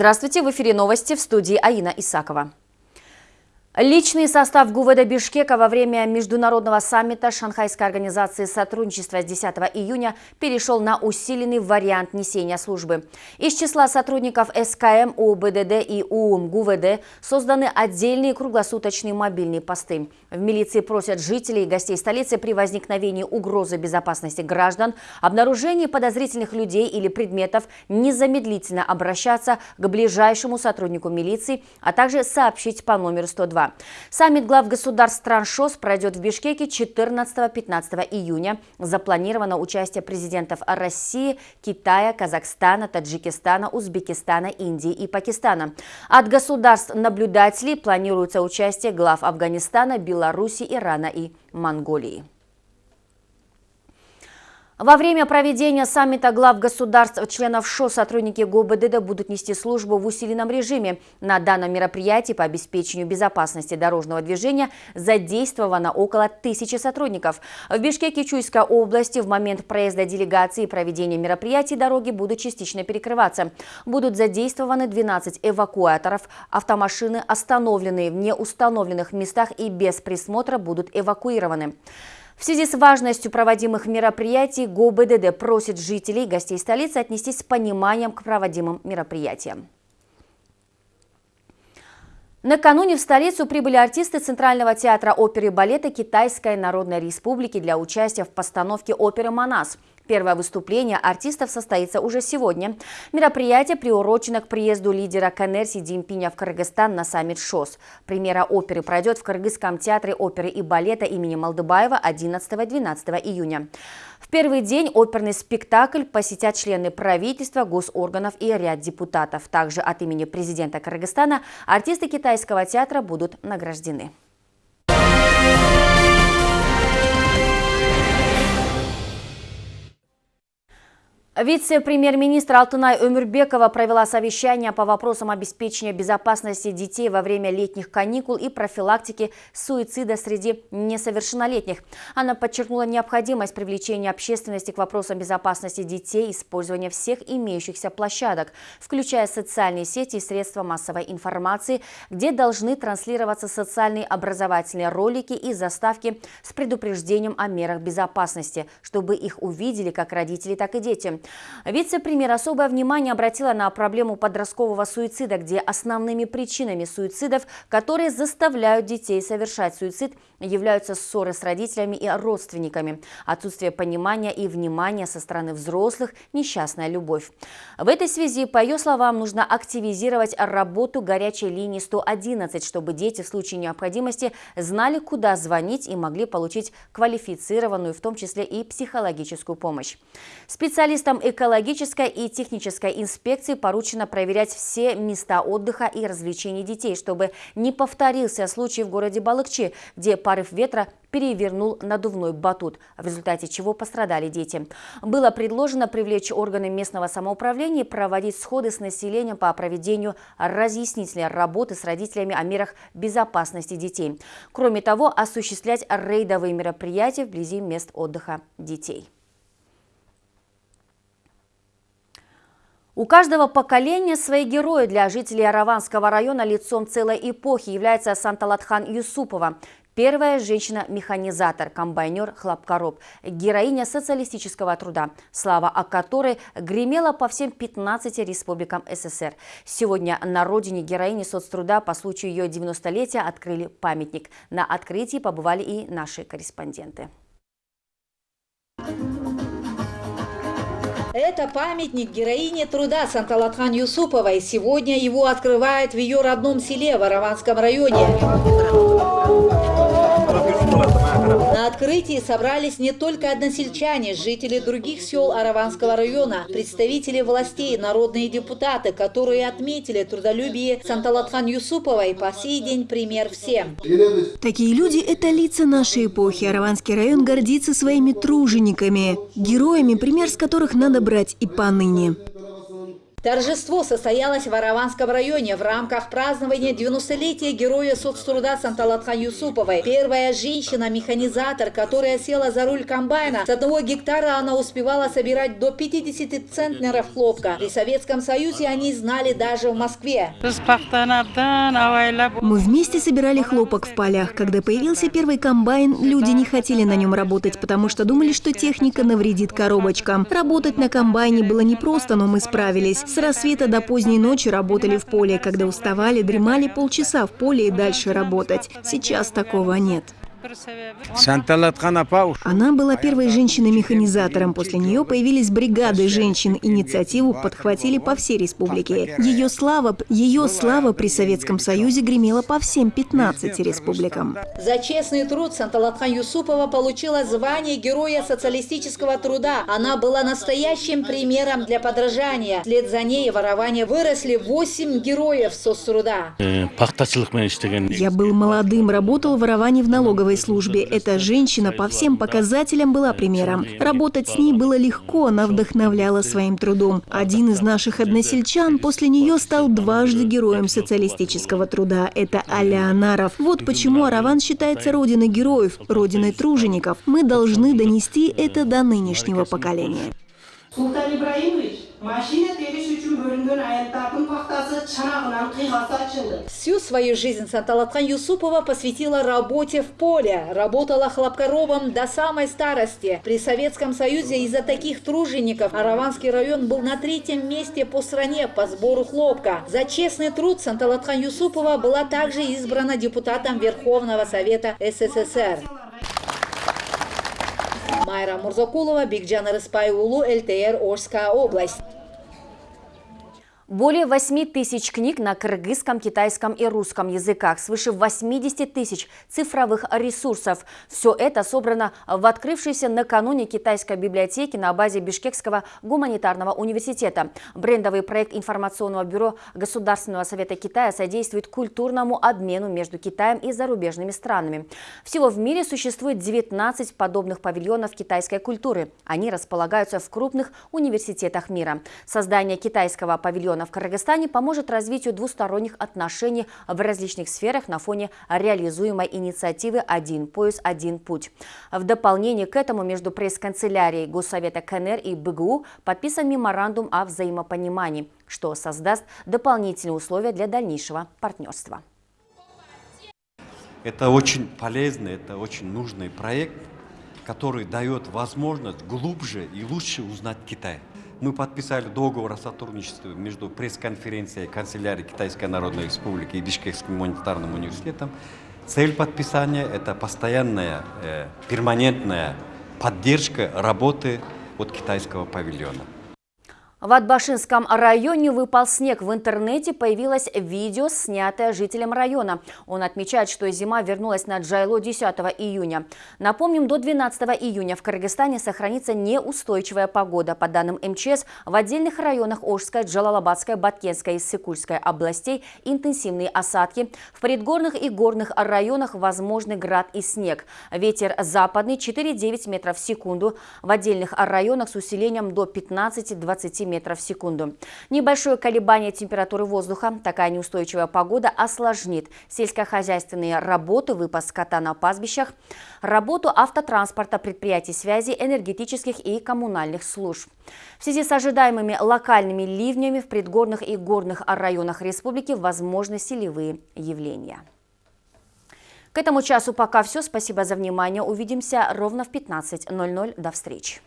Здравствуйте, в эфире новости в студии Аина Исакова. Личный состав ГУВД Бишкека во время международного саммита Шанхайской организации сотрудничества с 10 июня перешел на усиленный вариант несения службы. Из числа сотрудников СКМ, УБДД и УУМ ГУВД созданы отдельные круглосуточные мобильные посты. В милиции просят жителей и гостей столицы при возникновении угрозы безопасности граждан, обнаружении подозрительных людей или предметов незамедлительно обращаться к ближайшему сотруднику милиции, а также сообщить по номеру 102. Саммит глав государств стран ШОС пройдет в Бишкеке 14-15 июня. Запланировано участие президентов России, Китая, Казахстана, Таджикистана, Узбекистана, Индии и Пакистана. От государств-наблюдателей планируется участие глав Афганистана, Беларуси, Ирана и Монголии. Во время проведения саммита глав государств-членов ШО сотрудники ГОБДД будут нести службу в усиленном режиме. На данном мероприятии по обеспечению безопасности дорожного движения задействовано около тысячи сотрудников. В Бишкеке Чуйской области в момент проезда делегации и проведения мероприятий дороги будут частично перекрываться. Будут задействованы 12 эвакуаторов. Автомашины, остановленные в неустановленных местах и без присмотра, будут эвакуированы. В связи с важностью проводимых мероприятий ГОБДД просит жителей и гостей столицы отнестись с пониманием к проводимым мероприятиям. Накануне в столицу прибыли артисты Центрального театра оперы и балета Китайской Народной Республики для участия в постановке оперы «Манас». Первое выступление артистов состоится уже сегодня. Мероприятие приурочено к приезду лидера КНР Си в Кыргызстан на саммит ШОС. Премьера оперы пройдет в Кыргызском театре оперы и балета имени Молдыбаева 11-12 июня. В первый день оперный спектакль посетят члены правительства, госорганов и ряд депутатов. Также от имени президента Кыргызстана артисты китайского театра будут награждены. Вице-премьер-министр Алтынай Өмірбекова провела совещание по вопросам обеспечения безопасности детей во время летних каникул и профилактики суицида среди несовершеннолетних. Она подчеркнула необходимость привлечения общественности к вопросам безопасности детей, использования всех имеющихся площадок, включая социальные сети и средства массовой информации, где должны транслироваться социальные образовательные ролики и заставки с предупреждением о мерах безопасности, чтобы их увидели как родители, так и дети. Вице-премьер особое внимание обратила на проблему подросткового суицида, где основными причинами суицидов, которые заставляют детей совершать суицид, являются ссоры с родителями и родственниками, отсутствие понимания и внимания со стороны взрослых, несчастная любовь. В этой связи, по ее словам, нужно активизировать работу горячей линии 111, чтобы дети в случае необходимости знали, куда звонить и могли получить квалифицированную, в том числе и психологическую помощь. Специалистам экологической и технической инспекции поручено проверять все места отдыха и развлечений детей, чтобы не повторился случай в городе Балыкчи, где порыв ветра перевернул надувной батут, в результате чего пострадали дети. Было предложено привлечь органы местного самоуправления и проводить сходы с населением по проведению разъяснительной работы с родителями о мерах безопасности детей. Кроме того, осуществлять рейдовые мероприятия вблизи мест отдыха детей. У каждого поколения свои герои. Для жителей Араванского района лицом целой эпохи является Санталатхан Юсупова. Первая женщина-механизатор, комбайнер, хлопкороб, героиня социалистического труда, слава о которой гремела по всем 15 республикам СССР. Сегодня на родине героини соцтруда по случаю ее 90-летия открыли памятник. На открытии побывали и наши корреспонденты. Это памятник героине труда Санталатхан Юсуповой. Сегодня его открывают в ее родном селе в Араванском районе. Открытии собрались не только односельчане, жители других сел Араванского района, представители властей, народные депутаты, которые отметили трудолюбие Санталатхан Юсуповой по сей день пример всем. Такие люди – это лица нашей эпохи. Араванский район гордится своими тружениками, героями, пример с которых надо брать и поныне. Торжество состоялось в Араванском районе в рамках празднования 90-летия героя соцтруда Санталатхан Юсуповой. Первая женщина-механизатор, которая села за руль комбайна. С одного гектара она успевала собирать до 50 центнеров хлопка. При Советском Союзе они знали даже в Москве. Мы вместе собирали хлопок в полях. Когда появился первый комбайн, люди не хотели на нем работать, потому что думали, что техника навредит коробочкам. Работать на комбайне было непросто, но мы справились. С рассвета до поздней ночи работали в поле. Когда уставали, дремали полчаса в поле и дальше работать. Сейчас такого нет. Она была первой женщиной-механизатором. После нее появились бригады женщин. Инициативу подхватили по всей республике. Ее слава, ее слава при Советском Союзе гремела по всем 15 республикам. За честный труд Санталатхан Юсупова получила звание Героя социалистического труда. Она была настоящим примером для подражания. Вслед за ней ворование выросли 8 героев соцтруда. Я был молодым, работал в воровании в налоговой службе. Эта женщина по всем показателям была примером. Работать с ней было легко, она вдохновляла своим трудом. Один из наших односельчан после нее стал дважды героем социалистического труда. Это Алеонаров. Вот почему Араван считается родиной героев, родиной тружеников. Мы должны донести это до нынешнего поколения. Султан Ибраимович, машина тегіш үшін бөлінген аяттардың тақтасы шанағынан қиғасы açılды. Всю свою жизнь Санталатхан Юсупова посвятила работе в поле. Работала хлопкоробом до самой старости. При Советском Союзе из-за таких тружеников Араванский район был на третьем месте по стране по сбору хлопка. За честный труд Санталатхан Юсупова была также избрана депутатом Верховного Совета СССР. Майра Мурзакулова, Бигджан Рыспайулу, ЛТР, Орская область. Более 8 тысяч книг на кыргызском, китайском и русском языках, свыше 80 тысяч цифровых ресурсов. Все это собрано в открывшейся накануне китайской библиотеке на базе Бишкекского гуманитарного университета. Брендовый проект информационного бюро Государственного совета Китая содействует культурному обмену между Китаем и зарубежными странами. Всего в мире существует 19 подобных павильонов китайской культуры. Они располагаются в крупных университетах мира. Создание китайского павильона в Кыргызстане поможет развитию двусторонних отношений в различных сферах на фоне реализуемой инициативы «Один пояс, один путь». В дополнение к этому между пресс-канцелярией Госсовета КНР и БГУ подписан меморандум о взаимопонимании, что создаст дополнительные условия для дальнейшего партнерства. Это очень полезный, это очень нужный проект, который дает возможность глубже и лучше узнать Китай. Мы подписали договор о сотрудничестве между пресс-конференцией канцелярии Китайской Народной Республики и Бишкекским гуманитарным университетом. Цель подписания – это постоянная, э, перманентная поддержка работы от китайского павильона. В Атбашинском районе выпал снег. В интернете появилось видео, снятое жителем района. Он отмечает, что зима вернулась на Джайло 10 июня. Напомним, до 12 июня в Кыргызстане сохранится неустойчивая погода. По данным МЧС, в отдельных районах Ожской, Джалалабадской, Баткенской и Сыкульской областей интенсивные осадки. В предгорных и горных районах возможны град и снег. Ветер западный 4,9 метров в секунду. В отдельных районах с усилением до 15-20 метров в секунду. Небольшое колебание температуры воздуха, такая неустойчивая погода осложнит сельскохозяйственные работы, выпас скота на пастбищах, работу автотранспорта, предприятий связи, энергетических и коммунальных служб. В связи с ожидаемыми локальными ливнями в предгорных и горных районах республики возможны селевые явления. К этому часу пока все. Спасибо за внимание. Увидимся ровно в 15.00. До встречи.